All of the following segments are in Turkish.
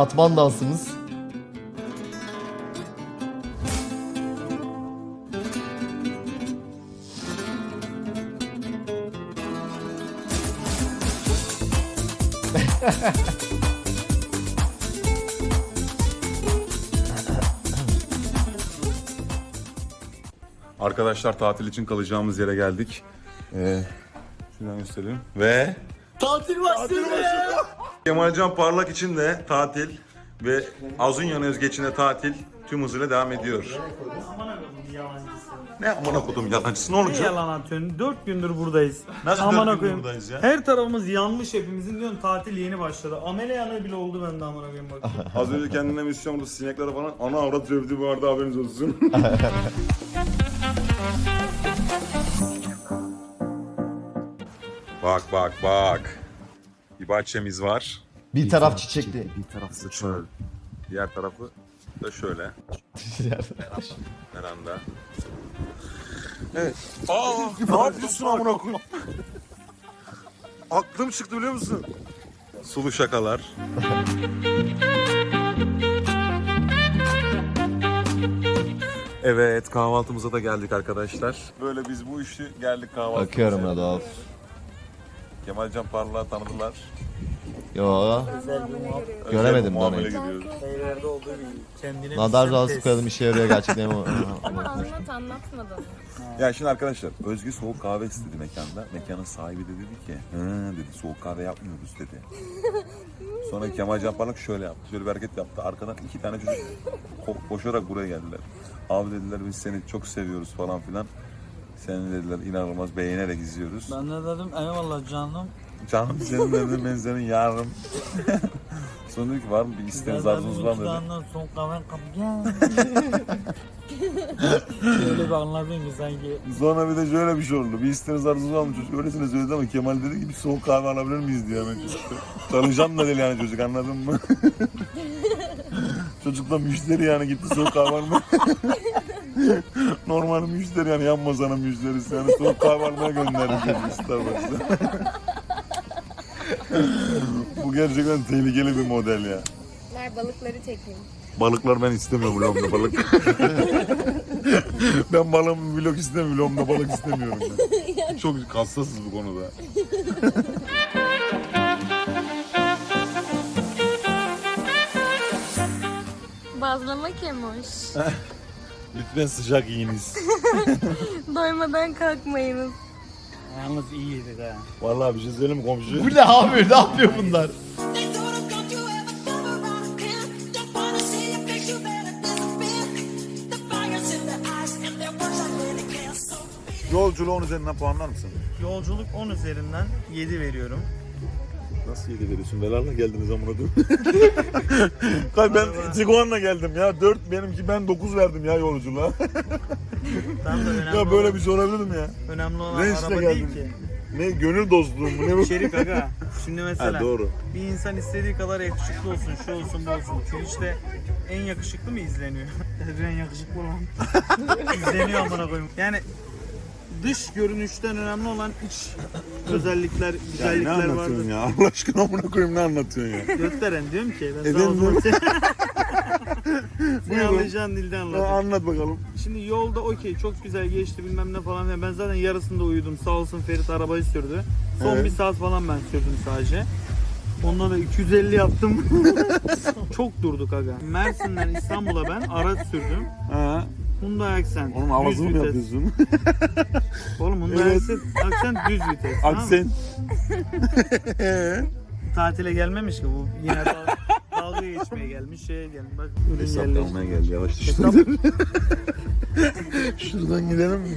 katman dansımız. Arkadaşlar tatil için kalacağımız yere geldik. Ee, şuradan göstereyim. Ve Tatil başlıyor. Kemalcan Parlak için de tatil ve Azunyan Özge için de tatil tüm hızıyla devam ediyor. Aman akıllım yalancısı. Ne amına kodum yalancısı ne Ne olacak? yalan atıyorsun? 4 gündür buradayız. Nasıl Aman dört gündür buradayız ya? Her tarafımız yanmış hepimizin diyorsun tatil yeni başladı. Amele yanığı bile oldu bende aman akıyım bak. Az önce kendine misyon burada sineklere falan ana avrat sövdü bu arada haberiniz olsun. bak bak bak. Bir bahçemiz var. Bir taraf çiçekli. Bir tarafı şöyle. Diğer tarafı da şöyle. Veranda. Evet. Aa, ne yapıyorsun amına koyayım? Aklım çıktı biliyor musun? Sulu şakalar. Evet kahvaltımıza da geldik arkadaşlar. Böyle biz bu işi geldik kahvaltımıza. Bakıyorum Radolf. Kemalcan Parlak'ı tanıdılar. Yo. Göremedim bir muamele gidiyoruz. Şeylerde olduğu gibi. Kendine Nadar bir razı koyalım işe yarıyor gerçekten. Ama anlat anlatmadın. Ya şimdi arkadaşlar Özgü soğuk kahve istedi mekanda. Mekanın sahibi de dedi ki Hı dedi soğuk kahve yapmıyoruz dedi. Sonra Kemal Can Parlak şöyle yaptı. Şöyle bir hareket yaptı. Arkadan iki tane çocuk ko- koşarak buraya geldiler. Abi dediler biz seni çok seviyoruz falan filan. Seni dediler inanılmaz beğenerek izliyoruz. Ben de dedim eyvallah canım. Canım senin dedim ben senin yarım. Sonra dedi ki var mı bir isteğiniz arzunuz var mı dedi. Mutfağından son kahven kap gel. Şöyle bir anladın ki sanki. Sonra bir de şöyle bir şey oldu. Bir isteğiniz arzunuz var mı çocuk? Öylesine söyledi ama Kemal dedi ki bir soğuk kahve alabilir miyiz diye hemen çocuk. Çalışan da değil yani çocuk anladın mı? çocuk da müşteri yani gitti soğuk almaya. Normal müşteri yani yan masanın müşterisi yani soğuk kahve almaya gönderdi Starbucks'a. Bu gerçekten tehlikeli bir model ya. Ver balıkları çekeyim. Balıklar ben istemiyorum vlogda balık. ben balığım vlog istemiyorum, vlogda balık istemiyorum ben. Çok hassasız bu konuda. Bazlama kemoş. Lütfen sıcak yiyiniz. Doymadan kalkmayınız. Yalnız iyi yedik ha. Vallahi bir şey söyleyeyim mi komşu? Bu ne abi? Ne yapıyor bunlar? Yolculuğun üzerinden puanlar mısın? Yolculuk 10 üzerinden 7 veriyorum. Nasıl yedi veriyorsun? Belarla geldiniz amına koyayım. Kay ben Tiguan'la geldim ya. 4 benimki ben 9 verdim ya yolculuğa. Tam da önemli, ya böyle olan, bir şey olabilir mi ya? önemli olan Reisle araba geldim. değil ki. Ne gönül dostluğu mu ne bu? İçerik aga. Şimdi mesela Ha, doğru. bir insan istediği kadar yakışıklı olsun, şu olsun, bu olsun. Twitch'te en yakışıklı mı izleniyor? en yakışıklı olan. izleniyor amına koyayım. Yani dış görünüşten önemli olan iç özellikler, Ya ne güzellikler anlatıyorsun vardır. ya? Allah aşkına amına koyayım ne anlatıyorsun ya? Gösteren diyorum ki ben Efendim? sana o zaman Sen Buyurun. anlayacağın dilde Ha, anlatayım. anlat bakalım. Şimdi yolda okey çok güzel geçti bilmem ne falan filan. Ben zaten yarısında uyudum. Sağ olsun Ferit arabayı sürdü. Son Evet. bir saat falan ben sürdüm sadece. Onda da 250 yaptım. çok durduk aga. Mersin'den İstanbul'a ben araç sürdüm. Ha, Hyundai Accent. onun düz havasını mı yapıyorsun? Oğlum Hyundai Evet. Accent, Accent düz vites. Aksen. Tatile gelmemiş ki bu. Yine dal- dalga geçmeye gelmiş, şeye gelmiş. Bak ürün Hesap almaya geldi yavaş Hesap- Şuradan gidelim mi?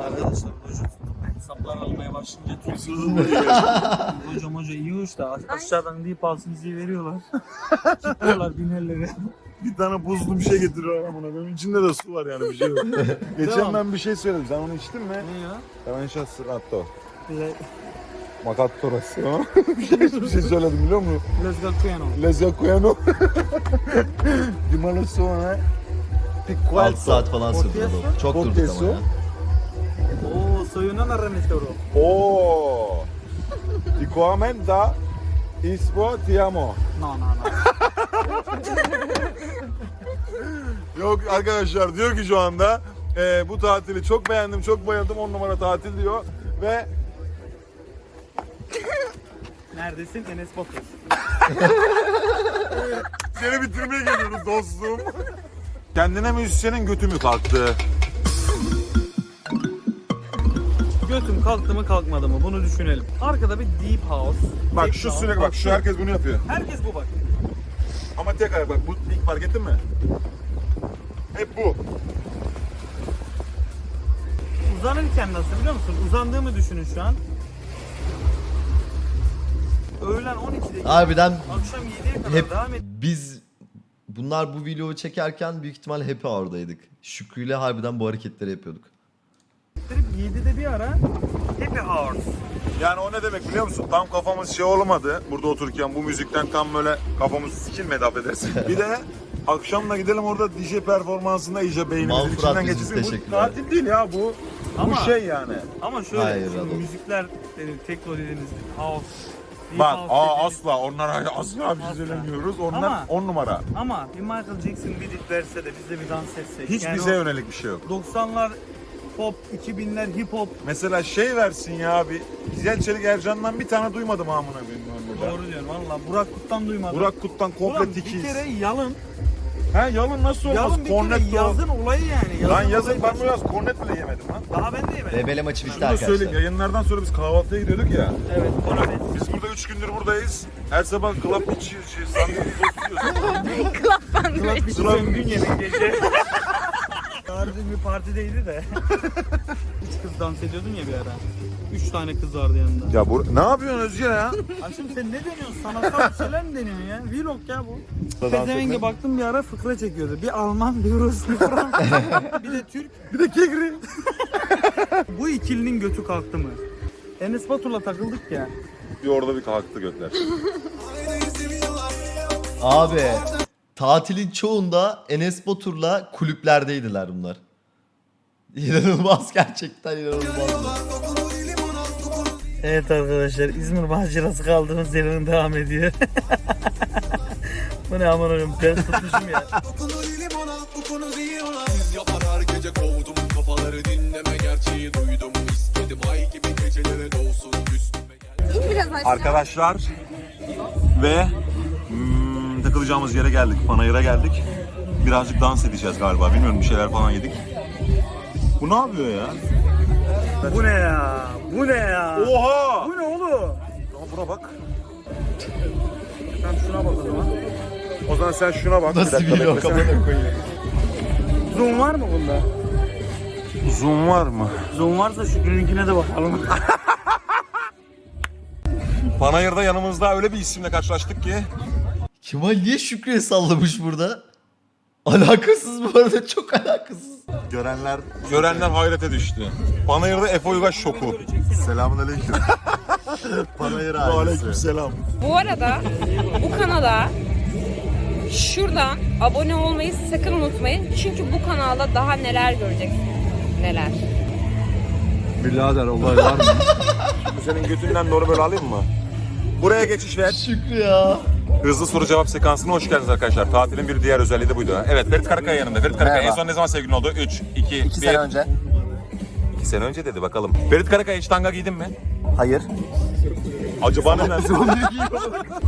Arkadaşlar hocam hesaplar almaya başlayınca tüysüz Hocam hoca iyi hoş da aşağıdan deyip alsın diye veriyorlar. Gidiyorlar binerlere. bir tane buzlu bir şey getiriyor amına koyayım. İçinde de su var yani bir şey yok. Geçen Tamam. ben bir şey söyledim. Sen onu içtin mi? Ne ya? Ben şahsı Bize Makattorası. bir şey, bir şey söyledim biliyor musun? Kuyano. Lezzacquiano. Limonlu soğana. 6 Piqualzo. saat falan sürdü. Ortaya Radolf. Çok Ortaya ama ya. Oo soyuna narranete bro. Oh. Ti In sport ti amo. No no no. Yok arkadaşlar diyor ki şu anda e, bu tatili çok beğendim çok bayıldım 10 numara tatil diyor ve Neredesin? Enes Batur. seni bitirmeye geliyoruz dostum. Kendine müzisyenin götü mü kalktı? Götüm kalktı mı kalkmadı mı bunu düşünelim. Arkada bir deep house. Bak techno, şu sürekli bak şu herkes bunu yapıyor. Herkes bu bak. Ama tek ayak bak bu ilk fark ettin mi? Hep bu. Uzanırken nasıl biliyor musun? Uzandığımı düşünün şu an. Öğlen 12'de Harbiden akşam 7'ye kadar hep devam et. biz bunlar bu videoyu çekerken büyük ihtimal happy hour'daydık. Şükrü'yle harbiden bu hareketleri yapıyorduk. Ettirip 7'de bir ara happy hours. Yani o ne demek biliyor musun? Tam kafamız şey olmadı. Burada otururken bu müzikten tam böyle kafamız sikilmedi affedersin. bir de akşamla gidelim orada DJ performansında iyice beynimizin içinden geçirsin. Bu tatil değil ya bu. Ama- bu şey yani. Ama şöyle Hayır, şimdi müzikler dedim tekno dediniz house. deep Bak house aa asla onlara asla bir şey söylemiyoruz. Onlar Ama- 10 numara. Ama bir Michael Jackson bir verse de biz de bir dans etsek. Hiç Yani bize o yönelik bir şey yok. 90'lar pop, 2000'ler hip hop. Mesela şey versin ya abi. Güzel Çelik Ercan'dan bir tane duymadım amına koyayım ben burada. Doğru diyorsun valla. Burak Kut'tan duymadım. Burak Kut'tan komple Ulan tikiz. bir kere yalın. He yalın nasıl olmaz? Yalın bir kere Kornet yazın olayı yani. Lan yazın olayı ben bu yaz kornet bile yemedim lan. Daha ben de yemedim. Rebele maçı bitti Şunu da söyleyeyim arkadaşlar. yayınlardan sonra biz kahvaltıya gidiyorduk ya. Evet. Ona ben. Biz burada 3 gündür buradayız. Her sabah club içiyoruz, şey, sandviç yiyoruz. Son gün yemek gece. Yarın bir partideydi de. Üç kız dans ediyordun ya bir ara. Üç tane kız vardı yanında. Ya bu ne yapıyorsun Özge ya? Aşkım sen ne deniyorsun? Sanatsal bir şeyler mi deniyorsun ya? Vlog ya bu. Pezevenge baktım bir ara fıkra çekiyordu. Bir Alman, bir Rus, bir Fransız. bir de Türk. Bir de kegri. Bu ikilinin götü kalktı mı? Enes Batur'la takıldık ya. Bir orada bir kalktı götler. Abi tatilin çoğunda Enes Batur'la kulüplerdeydiler bunlar. İnanılmaz gerçekten inanılmaz. Evet arkadaşlar İzmir macerası kaldığımız yerine devam ediyor. Bu ne aman oğlum ben tutmuşum ya. yapar her gece kovdum kafaları dinleme gerçeği duydum istedim ay gibi gecelere dolsun üstüme İn biraz aşağı. Arkadaşlar ve hmm, takılacağımız yere geldik. Panayır'a geldik. Birazcık dans edeceğiz galiba. Bilmiyorum bir şeyler falan yedik. Bu ne yapıyor ya? Bu ne ya? Bu ne ya? Oha! Bu ne oğlum? Aa, buna bak. Sen şuna bak o zaman. O zaman sen şuna bak. Nasıl Bir amına koyayım. Zoom var mı bunda? Zoom var mı? Zoom varsa Şükrü'nünkine de bakalım. Panayır'da yanımızda öyle bir isimle karşılaştık ki. Kemal niye Şükrü'ye sallamış burada? Alakasız bu arada çok alakasız. Görenler görenler hayrete düştü. Panayır'da Efe Uygaş şoku. Selamun aleyküm. Panayır Aleyküm selam. Bu arada bu kanala şuradan abone olmayı sakın unutmayın. Çünkü bu kanalda daha neler göreceksiniz. Neler. Bu senin götünden doğru böyle alayım mı? Buraya geçiş ver. Şükrü ya. Hızlı soru cevap sekansına hoş geldiniz arkadaşlar. Tatilin bir diğer özelliği de buydu. Evet Ferit Karakaya yanında. Ferit Karakaya en Merhaba. son ne zaman sevgilin oldu? 3, 2, 1. 2 sene önce. 2 sene önce dedi bakalım. Ferit Karakaya hiç tanga giydin mi? Hayır. Acaba neden?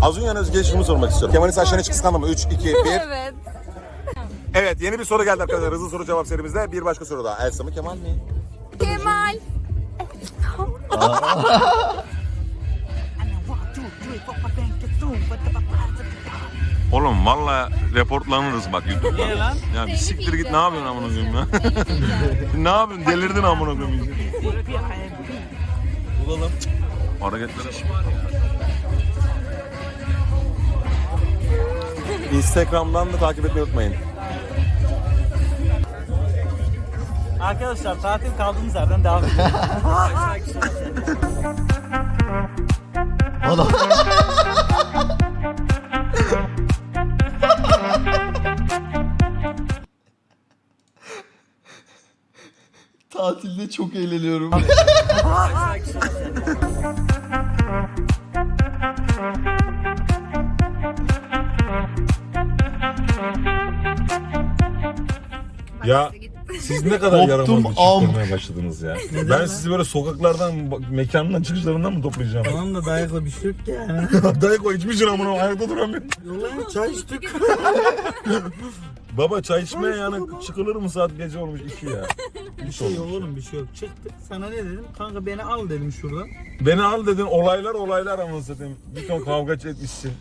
Azunyan Özge'ye şunu sormak istiyorum. Kemal'in saçlarını hiç kıskandın mı? 3, 2, 1. Evet. Evet yeni bir soru geldi arkadaşlar. Hızlı soru cevap serimizde. Bir başka soru daha. Elsa mı Kemal mi? Kemal. Oğlum valla reportlanırız bak YouTube'da. Niye lan? Ya bir siktir git ne yapıyorsun amına koyayım ya? ne yapıyorsun? Delirdin amına koyayım. Bulalım. Hareketlere Instagram'dan da takip etmeyi unutmayın. Arkadaşlar tatil kaldığımız yerden devam edelim. Adam. Tatilde çok eğleniyorum. Ya siz ne kadar Koptum, yaramazlık am. çıkarmaya başladınız ya. ben sizi böyle sokaklardan, mekanından çıkışlarından mı toplayacağım? Tamam da dayakla bir şey yok ki yani. Dayak o içmişsin amına ayakta duramıyorum. Yollayın çay içtik. Baba çay içmeye yani çıkılır mı saat gece olmuş iki ya. Bir şey yok oğlum bir şey yok. Çıktık. Sana ne dedim? Kanka beni al dedim şuradan. Beni al dedin olaylar olaylar ama satayım. Bir ton kavga etmişsin.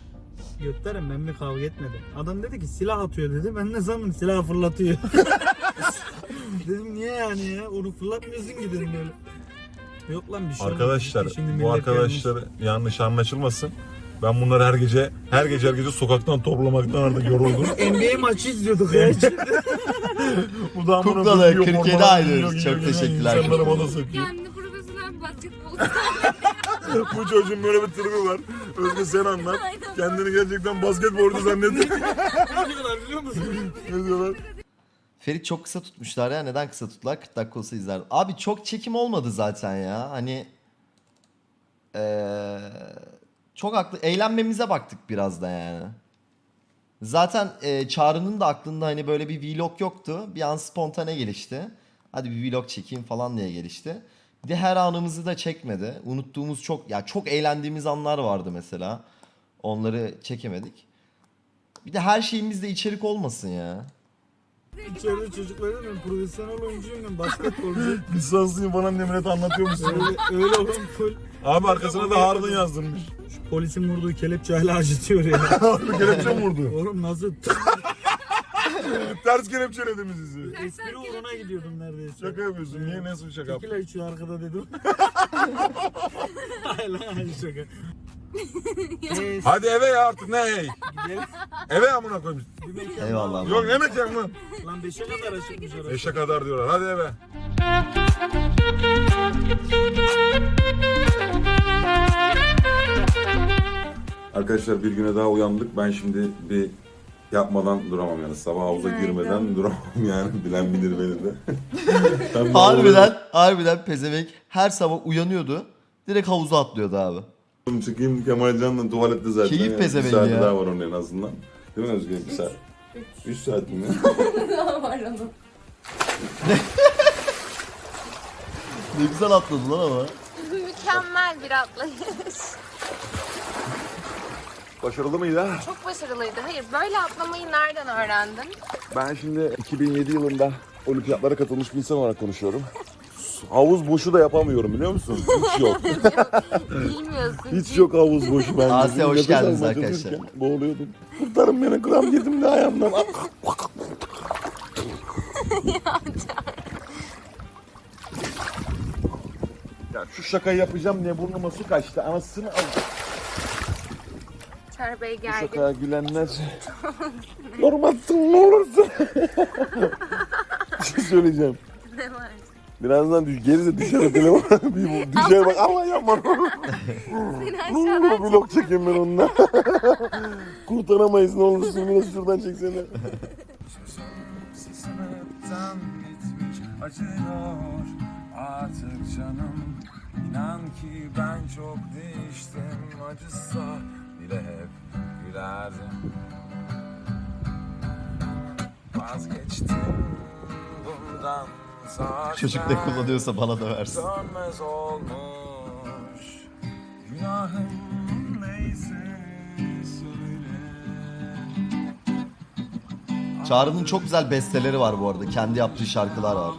Götlerim ben bir kavga etmedim. Adam dedi ki silah atıyor dedi. Ben ne zaman silah fırlatıyor. dedim niye yani ya? Onu fırlatmıyorsun ki dedim böyle. Yok lan bir şey olmaz. Arkadaşlar Şimdi bu millet arkadaşlar yanlış anlaşılmasın. Ben bunları her gece her gece her gece sokaktan toplamaktan artık yoruldum. NBA maçı izliyorduk ya. Bu da amına Kuklalı, koyuyor, 47 formalar aylıyoruz. giyiyor, Çok teşekkürler. İnsanlara bana sokuyor. Kendini profesyonel basketbol Bu çocuğun böyle bir tribi var. Özge sen anlat. Kendini gerçekten basketbolcu zannediyor. biliyor musun? ne diyorlar? Ferit çok kısa tutmuşlar ya. Neden kısa tuttular? 40 dakika olsa izlerdim. Abi çok çekim olmadı zaten ya. Hani eee, çok haklı. Eğlenmemize baktık biraz da yani. Zaten eee, Çağrı'nın da aklında hani böyle bir vlog yoktu. Bir an spontane gelişti. Hadi bir vlog çekeyim falan diye gelişti. Bir de her anımızı da çekmedi. Unuttuğumuz çok ya çok eğlendiğimiz anlar vardı mesela. Onları çekemedik. Bir de her şeyimizde içerik olmasın ya. İçeride çocuklara ben profesyonel oyuncuyum ben basketbolcu. Lisanslıyım falan diye millete anlatıyor musun? öyle, öyle oğlum full. Abi arkasına da Harun yazdırmış. Polisin vurduğu kelepçe hala acıtıyor ya. Harun kelepçe mi vurdu? oğlum nasıl? Ters kelepçeledi mi sizi? Espri uğruna gidiyordum neredeyse. Şaka yapıyorsun. Niye nasıl bir şaka? Tekila içiyor arkada dedim. Hayır lan hayır şaka. Hadi eve ya artık ne hey? gidelim. Eve amına koyayım. Bir mekan Eyvallah. daha var. Yok ne mekan lan? Lan 5'e kadar açıkmış orası. Eşe kadar diyorlar. Hadi eve. Arkadaşlar bir güne daha uyandık. Ben şimdi bir yapmadan duramam yani. Sabah havuza girmeden duramam yani. Bilen bilir beni de. Ben bu Harbiden, harbiden pezevenk her sabah uyanıyordu. Direkt havuza atlıyordu abi. Çıkayım Kemal Can'la tuvalette zaten. Keyif yani. pezevenk Bir saati ya. daha var onun en azından. Değil mi Özgür? Bir saat. Üç saat mi? Ne güzel atladı lan ama. Mükemmel bir atlayış. Başarılı mıydı? Çok başarılıydı. Hayır böyle atlamayı nereden öğrendin? Ben şimdi 2007 yılında olimpiyatlara katılmış bir insan olarak konuşuyorum. Havuz boşu da yapamıyorum biliyor musun? Hiç yok. Bilmiyorsun. Hiç yok havuz boşu bence. Asya, hoş geldiniz arkadaşlar. Boğuluyordum. Kurtarın beni gram girdim de ayağımdan. ya şu şakayı yapacağım diye burnuma su kaçtı. Anasını al. Çağrı Bey Bu geldi. şakaya gülenler. Yormazsın ne olursun. bir şey söyleyeceğim. Birazdan düş, geri de düşer telefon. bir düşer bak Allah yapma. Seni vlog çekeyim ben onunla. Kurtaramayız ne olursun biraz şuradan çeksene. Acıyor artık canım İnan ki ben çok değiştim acısa bile hep gülerdim Vazgeçtim bundan Çocuk ne kullanıyorsa bana da versin. Dönmez olmuş Günahım neyse söyle Çağrı'nın çok güzel besteleri var bu arada. Kendi yaptığı şarkılar var.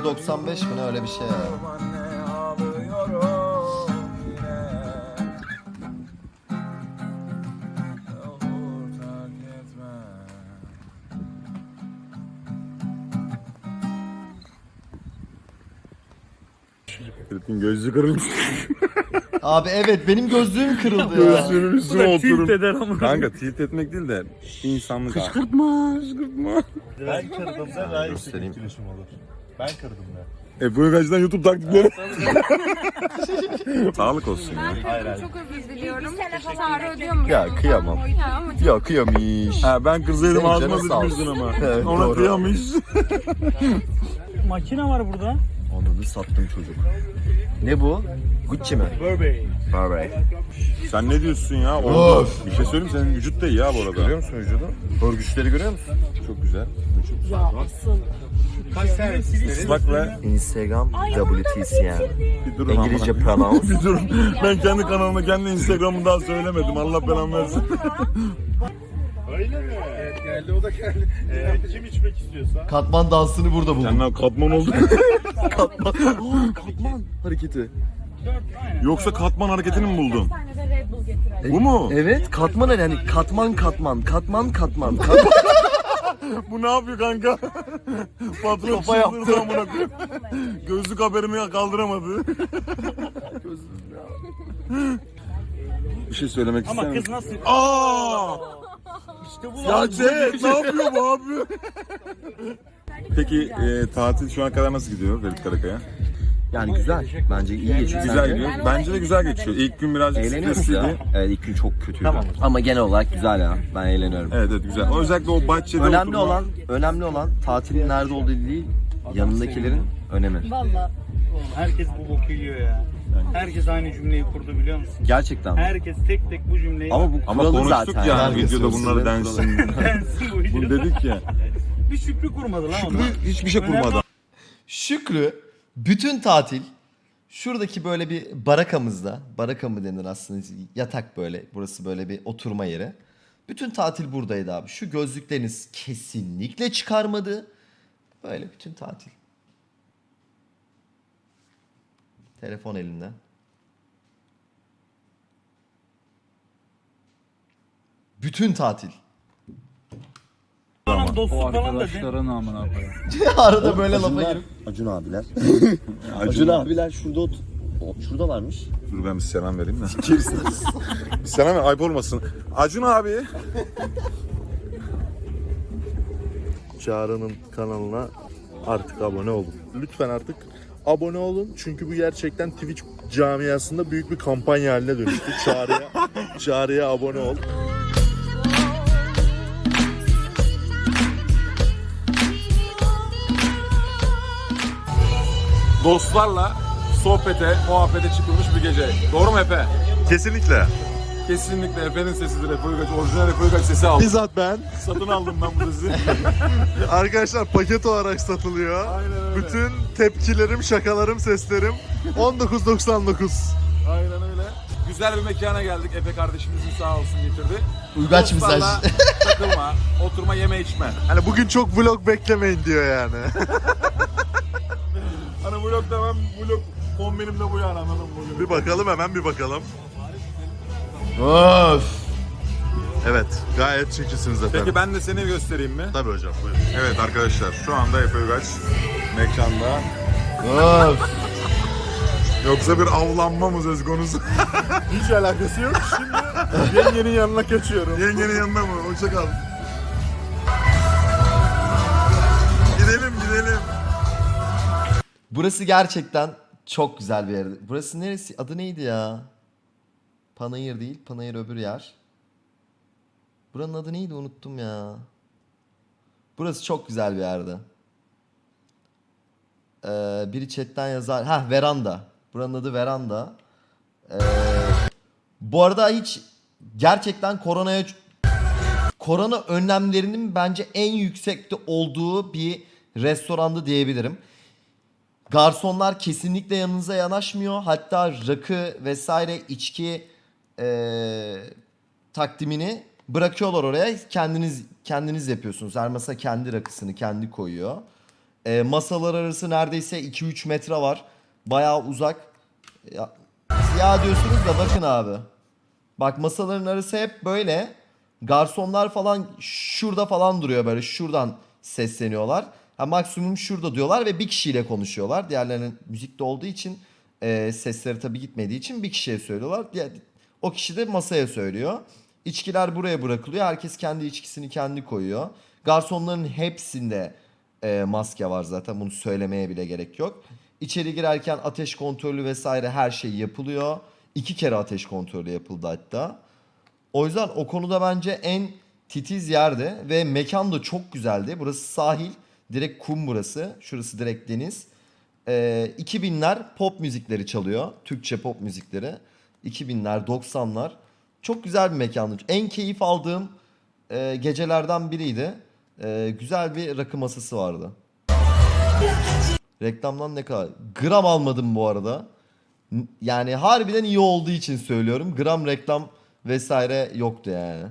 1.95 mi ne öyle bir şey ya. Ferit'in gözlüğü kırılmış. Abi evet benim gözlüğüm kırıldı ya. Gözlüğünün üstüne oturun. eder ama. Kanka tilt etmek değil de insanlık. Kışkırtma. Kışkırtma. Ben kırdım sen daha etkileşim olur. Ben kırdım ya. Efe Uygaç'tan YouTube taktikleri. Sağlık olsun ya. Hayır hayır. Çok özür diliyorum. Çağrı ödüyor musun? Ya kıyamam. Ya ama Ya kıyamış. Ha ben kırsaydım Senin ağzıma sıçmıştın ama. Evet, Ona doğru. kıyamış. Makine var burada. Onu sattım çocuk. Ne bu? Gucci mi? Burberry. Burberry. Sen ne diyorsun ya? Orada bir şey söyleyeyim senin vücut da iyi ha bu arada. Görüyor musun vücudu? Örgüçleri görüyor musun? Çok güzel. Kaç tane ve Instagram WTCN. bir durun amına İngilizce pronounce. bir durun. Ben kendi kanalımı kendi Instagram'ı daha söylemedim. Allah belamı versin. Öyle mi? Evet geldi o da geldi. Ee, kim içmek istiyorsa. Katman dansını burada buldum. Kendine katman oldu. Katman. Aa, katman hareketi. Yoksa katman hareketini mi buldun? Bu mu? Evet katman yani katman katman katman katman. katman. Bu ne yapıyor kanka? Patron Kafa yaptı. amına koyayım. Gözlük haberimi kaldıramadı. Bir şey söylemek ister Ama misin? kız nasıl? Aa! İşte bu Ya Cem ne yapıyor bu abi? Peki e, tatil şu ana kadar nasıl gidiyor Ferit Karakaya? Yani güzel. Bence iyi geçiyor. Güzel gidiyor. Bence de güzel geçiyor. İlk gün birazcık Eğleniyoruz stresliydi. ya. Evet ilk gün çok kötüydü. Ama genel olarak güzel ya. Ben eğleniyorum. Evet evet güzel. O özellikle o bahçede Önemli oturma- olan, önemli olan tatilin nerede olduğu değil, yanındakilerin önemi. Valla. Herkes bu boku yiyor ya. Herkes aynı cümleyi kurdu biliyor musun? Gerçekten. Herkes tek tek bu cümleyi Ama bu Ama kuralı konuştuk zaten. yani Herkes videoda bunları densin. Densin bu Bunu videoda. dedik ya. Bir Şükrü kurmadı lan onlar. Hiçbir şey kurmadı. Şükrü bütün tatil şuradaki böyle bir barakamızda, baraka mı denir aslında yatak böyle, burası böyle bir oturma yeri. Bütün tatil buradaydı abi. Şu gözlükleriniz kesinlikle çıkarmadı. Böyle bütün tatil. Telefon elinde. Bütün tatil. Falan dostluk falan da de. Arada böyle lafa girip. Acun abiler. Acun abiler şurada ot o- şuradalarmış. Dur ben bir selam vereyim de. bir selam ver ayıp olmasın. Acun abi. Çağrı'nın kanalına artık abone olun. Lütfen artık abone olun. Çünkü bu gerçekten Twitch camiasında büyük bir kampanya haline dönüştü. Çağrı'ya, Çağrı'ya abone ol. Dostlarla sohbete, muhabbete çıkılmış bir gece. Doğru mu Efe? Kesinlikle. Kesinlikle Efe'nin sesidir Efe Uygaç. Orijinal Efe Uygaç sesi aldım. Bizzat ben. Satın aldım ben bu sesi. Arkadaşlar paket olarak satılıyor. Aynen öyle. Bütün tepkilerim, şakalarım, seslerim 19.99. Aynen öyle. Güzel bir mekana geldik. Efe kardeşimizin sağ olsun getirdi. Uygaç mesaj. takılma, oturma, yeme içme. Hani bugün çok vlog beklemeyin diyor yani. Vlog demem, vlog kombinim de bu yani anladın mı? bir bakalım hemen bir bakalım. Öf. Evet gayet çekilsiniz efendim. Peki ben de seni göstereyim mi? Tabii hocam buyurun. Evet arkadaşlar şu anda Efe mekanda. Öf. Yoksa bir avlanma mı söz konusu? Hiç alakası yok. Şimdi yengenin yanına kaçıyorum. Yengenin yanında mı? Hoşça Burası gerçekten çok güzel bir yer. Burası neresi? Adı neydi ya? Panayır değil. Panayır öbür yer. Buranın adı neydi unuttum ya. Burası çok güzel bir yerdi. Ee, biri chatten yazar. Ha veranda. Buranın adı veranda. Ee, bu arada hiç gerçekten koronaya korona önlemlerinin bence en yüksekte olduğu bir restoranda diyebilirim. Garsonlar kesinlikle yanınıza yanaşmıyor. Hatta rakı vesaire içki eee, takdimini bırakıyorlar oraya. Kendiniz kendiniz yapıyorsunuz. Her masa kendi rakısını kendi koyuyor. Eee, masalar arası neredeyse 2-3 metre var. Bayağı uzak. Ya, ya diyorsunuz da bakın abi. Bak masaların arası hep böyle. Garsonlar falan şurada falan duruyor böyle. Şuradan sesleniyorlar. Ha, maksimum şurada diyorlar ve bir kişiyle konuşuyorlar. Diğerlerinin müzikte olduğu için e, sesleri tabii gitmediği için bir kişiye söylüyorlar. O kişi de masaya söylüyor. İçkiler buraya bırakılıyor. Herkes kendi içkisini kendi koyuyor. Garsonların hepsinde e, maske var zaten. Bunu söylemeye bile gerek yok. İçeri girerken ateş kontrolü vesaire her şey yapılıyor. İki kere ateş kontrolü yapıldı hatta. O yüzden o konuda bence en titiz yerde ve mekan da çok güzeldi. Burası sahil. Direkt kum burası. Şurası direkt deniz. Ee, 2000'ler pop müzikleri çalıyor. Türkçe pop müzikleri. 2000'ler, 90'lar. Çok güzel bir mekandı. En keyif aldığım e, gecelerden biriydi. E, güzel bir rakı masası vardı. Reklamdan ne kadar? Gram almadım bu arada. Yani harbiden iyi olduğu için söylüyorum. Gram reklam vesaire yoktu yani.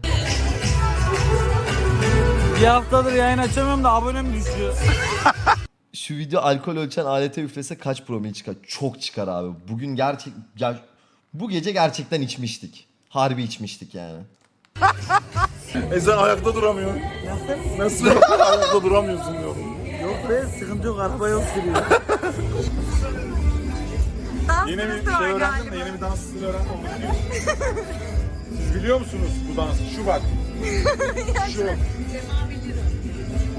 Bir haftadır yayın açamıyorum da abonem düşüyor. Şu video alkol ölçen alete üflese kaç promil çıkar? Çok çıkar abi. Bugün gerçek... ger- bu gece gerçekten içmiştik. Harbi içmiştik yani. E sen ayakta duramıyorsun. Nasıl ayakta duramıyorsun diyorum. Yok be sıkıntı yok araba yok sürüyor. Yeni bir şey öğrendim de yeni bir dans stilini öğrendim. onu. Siz biliyor musunuz bu dansı? Şu bak. Şu.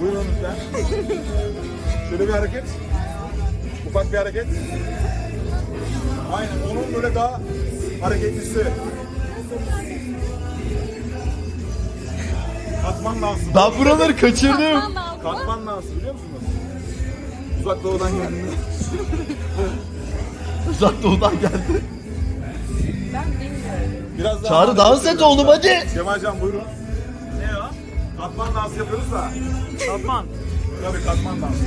Buyurun lütfen. Şöyle bir hareket. Ufak bir hareket. Aynen onun böyle daha hareketlisi. Katman dansı. Ben buraları kaçırdım. Katman dansı biliyor musunuz? Uzak doğudan geldi. Uzak doğudan geldi. Biraz daha Çağrı dans et oğlum hadi. Kemalcan buyurun. Katman dansı yapıyoruz da. Tatman. Tabii katman dansı.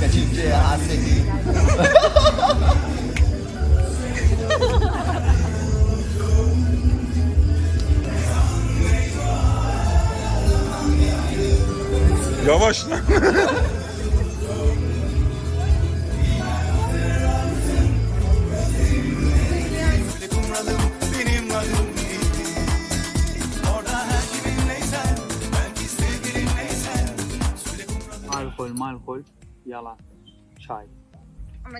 Kaçıncı ya seni. Yavaş. Alkol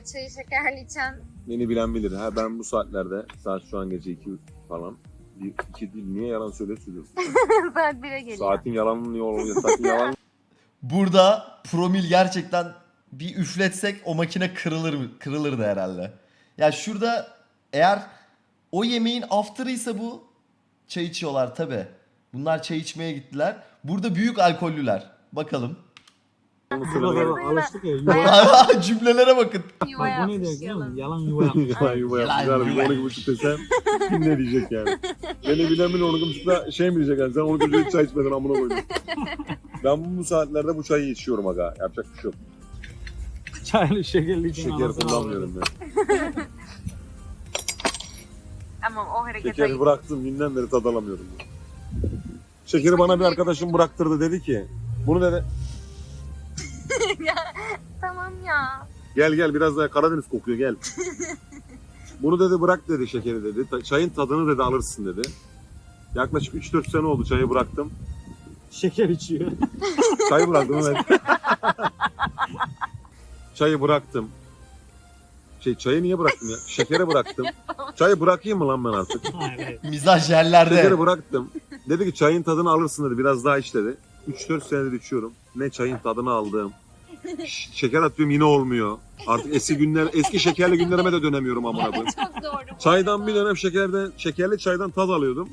çayı şekerli içen Beni bilen bilir. Ha ben bu saatlerde saat şu an gece 2 falan. Bir, iki değil. Niye yalan söyle söylüyorsun? saat 1'e geliyor. Saatin yalanını niye oluyor? Saatin yalan Burada promil gerçekten bir üfletsek o makine kırılır mı? Kırılırdı herhalde. Ya şurada eğer o yemeğin after'ıysa bu çay içiyorlar tabi. Bunlar çay içmeye gittiler. Burada büyük alkollüler. Bakalım. Alıştık ya. Cümlelere bakın. Yuva yapmış yalan. Yalan yuva yapmış. yalan yuva yapmış. Yalan yuva. 12 buçuk desem kim ne diyecek yani? Beni bilen bile 12 buçukta şey mi diyecek yani? Sen 12 buçukta hiç çay içmedin amına koydun. Ben bu saatlerde bu çayı içiyorum aga. Yapacak bir şey yok. Çaylı şekerli için Şeker kullanmıyorum ben. Tamam o hareket Şekeri ayıp. bıraktım günden beri tad alamıyorum. Şekeri bana bir arkadaşım bıraktırdı dedi ki bunu dedi Tamam ya. gel gel biraz daha Karadeniz kokuyor gel. Bunu dedi bırak dedi şekeri dedi. Çayın tadını dedi alırsın dedi. Yaklaşık 3-4 sene oldu çayı bıraktım. Şeker içiyor. Çayı bıraktım evet. çayı bıraktım. Şey çayı niye bıraktım ya? Şekeri bıraktım. Çayı bırakayım mı lan ben artık? Hayır. Mizaj yerlerde. Şekeri bıraktım. Dedi ki çayın tadını alırsın dedi. Biraz daha iç dedi. 3-4 senedir içiyorum. Ne çayın tadını aldım. Şeker atıyorum yine olmuyor. Artık eski günler, eski şekerli günlerime de dönemiyorum amına koyayım. Çok doğru. Çaydan bir dönem şekerden, şekerli çaydan tad alıyordum.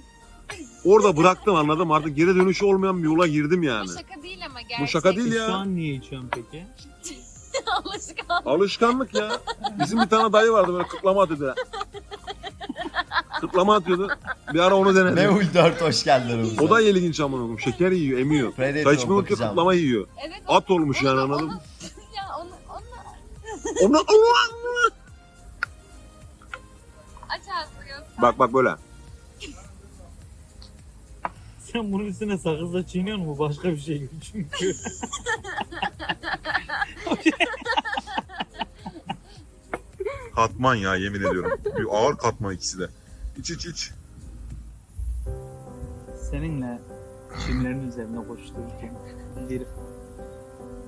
Orada bıraktım anladım. Artık geri dönüşü olmayan bir yola girdim yani. Bu şaka değil ama gerçek. Bu şaka değil Şu ya. an niye içiyorsun peki? Alışkan. Alışkanlık ya. Bizim bir tane dayı vardı böyle kıtlama atıyordu. Kıtlama atıyordu. Bir ara onu denedim. Mevul 4 hoş geldin aramıza. O da ilginç amına koyayım. Şeker yiyor, emiyor. Predator bakacağım. kıtlama yiyor. Evet. o- At olmuş yani onu- anladın mı? Ya onu, onu Onu Allah! aç ağzını göster. Bak bak böyle. Sen bunun üstüne sakızla çiğniyor mu? Bu Başka bir şey çünkü. Katman ya yemin ediyorum. Bir ağır katman ikisi de. İç iç iç. Seninle çimlerin üzerinde koştururken bir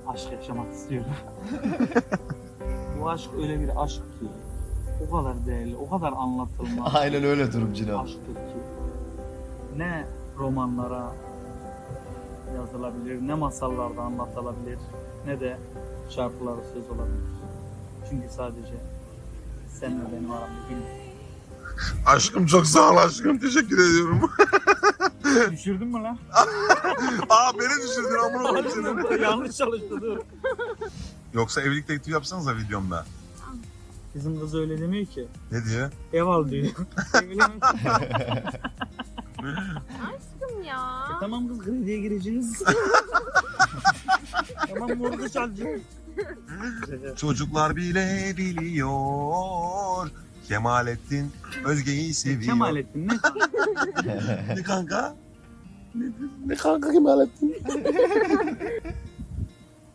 aşk yaşamak istiyorum. Bu aşk öyle bir aşk ki o kadar değerli, o kadar anlatılmaz. Aynen öyle durum Cino. aşktır ki ne romanlara yazılabilir, ne masallarda anlatılabilir, ne de şarkıları söz olabilir. Çünkü sadece sen ve benim aramda gün. Aşkım çok sağ ol aşkım. Teşekkür ediyorum. Düşürdün mü lan? Aa beni düşürdün amına koyayım seni. Yanlış çalıştı dur. Yoksa evlilik teklifi yapsanıza videomda. Bizim kız öyle demiyor ki. Ne diyor? Ev al diyor. Aşkım ya. tamam kız krediye gireceğiz. tamam mortgage alacağız. Çocuklar bile biliyor. Kemalettin Özge'yi seviyor. Kemalettin ne? Ne kanka? Ne kanka Kemalettin?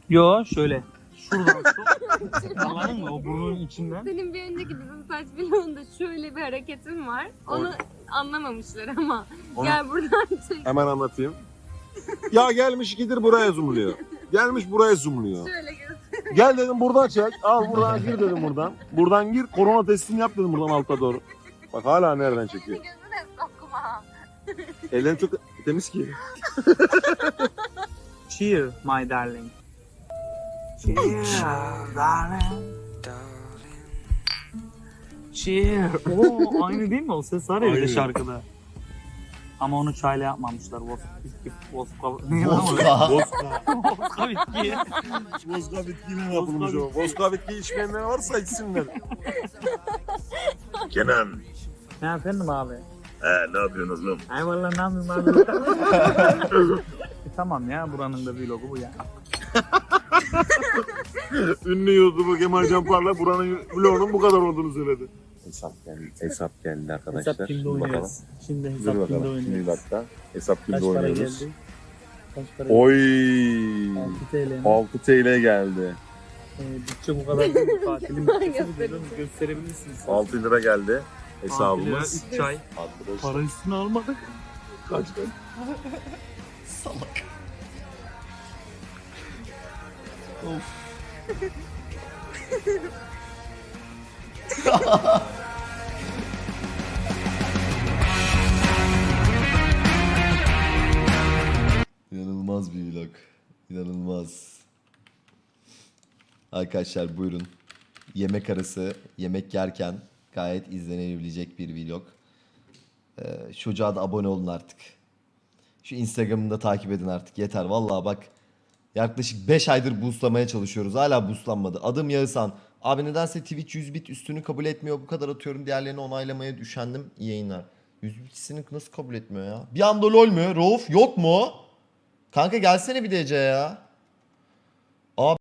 Yo şöyle. Şuradan sok. Anladın mı? O burnun içinden. Senin bir önceki bizim saç vlogunda şöyle bir hareketin var. Onu anlamamışlar ama. Onu- Gel buradan çek. Hemen anlatayım. ya gelmiş gidir buraya zoomluyor. Gelmiş buraya zoomluyor. Şöyle göster. Gel dedim buradan çek. Al buradan gir dedim buradan. Buradan gir korona testini yap dedim buradan alta doğru. Bak hala nereden çekiyor. Gözüne sokma. Çok temiz ki. Cheer my darling. Cheer darling. Cheer. Oo aynı değil mi o ses var ya bir de Aynı. şarkıda. Ama onu çayla yapmamışlar. Vodka, bitki, o? Vodka. Vodka. Vodka bitki. Vodka bitkiyle yapılmış o. Vodka bitki içmeyenler varsa içsinler. Kenan. Ne efendim abi? He ne yapıyorsun oğlum? Ay valla ne yapayım abi? E, tamam ya buranın da vlogu bu ya. Ünlü YouTuber Kemal Canparla buranın vlogunun bu kadar olduğunu söyledi. Hesap geldi. Hesap geldi arkadaşlar. Hesap kimde oynuyoruz? Şimdi Dur hesap kimde bakalım. Şimdi oynuyoruz? dakika. Hesap kimde Kaç para oynuyoruz? geldi? Kaç para Oy. geldi? 6 TL mi? 6 TL geldi. Ee, bütçe bu kadar değil. Tatilin bütçesi bu Gösterecek. diyorum. Gösterebilirsiniz. 6 lira geldi Hesabımız. hesabımız. 3 ay. Arkadaşlar. Para üstüne almadık. Kaçtı? Salak. of. İnanılmaz bir vlog. İnanılmaz. Arkadaşlar buyurun. Yemek arası, yemek yerken gayet izlenebilecek bir vlog. Ee, çocuğa da abone olun artık. Şu Instagram'ını da takip edin artık. Yeter vallahi bak. Yaklaşık 5 aydır boostlamaya çalışıyoruz. Hala boostlanmadı. Adım Yağızhan. Abi nedense Twitch 100 bit üstünü kabul etmiyor. Bu kadar atıyorum. Diğerlerini onaylamaya düşendim. Yayınlar. 100 bitisini nasıl kabul etmiyor ya? Bir anda lol mü? Rauf yok mu? Kanka gelsene bir DC ya.